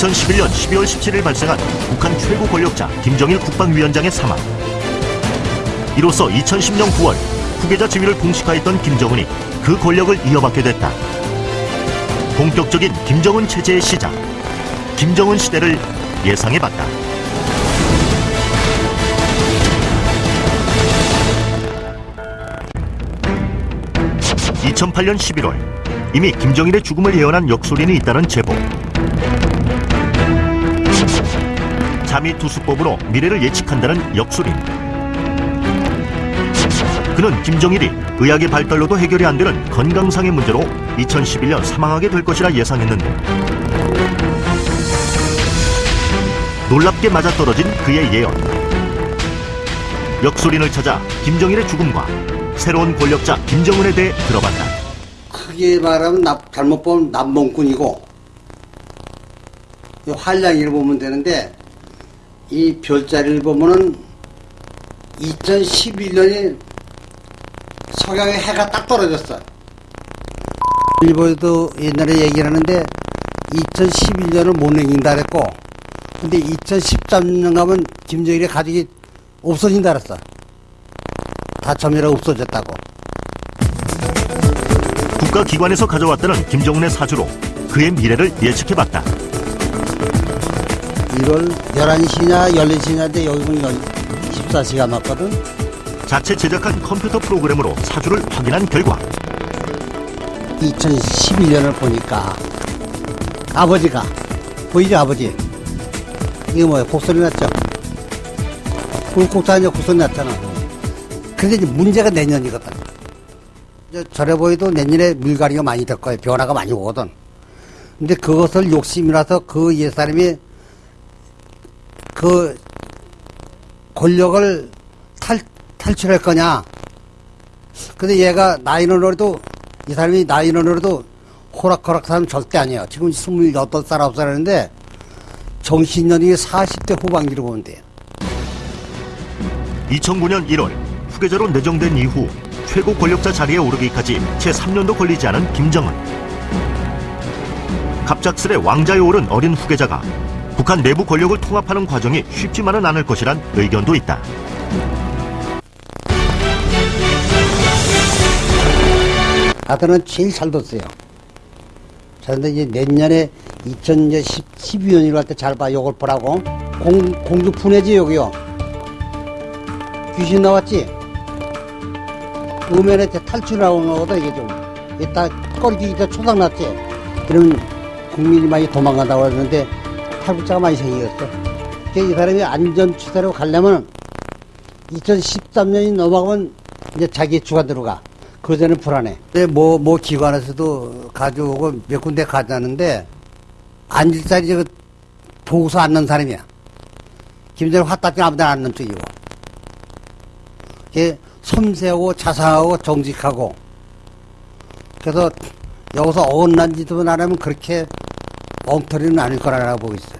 2011년 12월 17일 발생한 북한 최고 권력자 김정일 국방위원장의 사망. 이로써 2010년 9월 후계자 지위를 공식화했던 김정은이 그 권력을 이어받게 됐다. 본격적인 김정은 체제의 시작. 김정은 시대를 예상해봤다. 2008년 11월 이미 김정일의 죽음을 예언한 역술인이 있다는 제보. 잠이 투수법으로 미래를 예측한다는 역술인. 그는 김정일이 의학의 발달로도 해결이 안 되는 건강상의 문제로 2011년 사망하게 될 것이라 예상했는데 놀랍게 맞아떨어진 그의 예언. 역술인을 찾아 김정일의 죽음과 새로운 권력자 김정은에 대해 들어봤다. 크게 말하면 나- 잘못 보면 남봉꾼이고 이 한량이를 보면 되는데 이 별자리를 보면은 2011년에 석양의 해가 딱 떨어졌어. 일본에도 옛날에 얘기를 하는데 2011년을 못 넘긴다 그랬고 근데 2013년 가면 김정일의 가족이 없어진다 그랬어. 다첨이라 없어졌다고. 국가기관에서 가져왔다는 김정은의 사주로 그의 미래를 예측해봤다. 1월 11시냐 14시냐인데 여기 보면 14시가 맞거든. 자체 제작한 컴퓨터 프로그램으로 사주를 확인한 결과. 2011년을 보니까 아버지가 보이죠 아버지? 이거 뭐야 곡소리 났죠? 꿀꺽 하냐 곡소리 났잖아. 근데 이제 문제가 내년이거든. 저래 보여도 내년에 물갈이가 많이 될 거예요 변화가 많이 오거든. 근데 그것을 욕심이라서 그 옛사람이 그 권력을 탈, 탈출할 거냐 근데 얘가 나이는 어려도 이 사람이 나이는 어려도 호락호락 사람 절대 아니에요. 지금 28살, 9살인데 정신연이 40대 후반기로 돼요. 2009년 1월 후계자로 내정된 이후 최고 권력자 자리에 오르기까지 채 3년도 걸리지 않은 김정은. 갑작스레 왕자에 오른 어린 후계자가 북한 내부 권력을 통합하는 과정이 쉽지만은 않을 것이란 의견도 있다. 아들은 제일 잘 뒀어요. 그런데 이제 내년에 2012년이로 할 때 잘 봐. 요걸 보라고. 공, 공주 분해지, 여기요. 귀신 나왔지? 음면에 탈출 나오는 거거든, 이게 좀. 이따 꺼리기 이따 초상 났지? 그러면 국민이 많이 도망간다고 하는데 탈북자가 많이. 그러니까 이 사람이 안전 추세로 가려면 2013년이 넘어가면 이제 자기 주가 들어가. 그 전에 불안해. 뭐, 뭐 기관에서도 가져오고 몇 군데 가자는데 앉을 자리 저 보고서 앉는 사람이야. 김정일 화딱지 아무데나 앉는 쪽이고. 섬세하고 자상하고 정직하고. 그래서 여기서 어긋난 짓도 안 하면 그렇게 엉터리는 아닐 거라고 보고 있어요.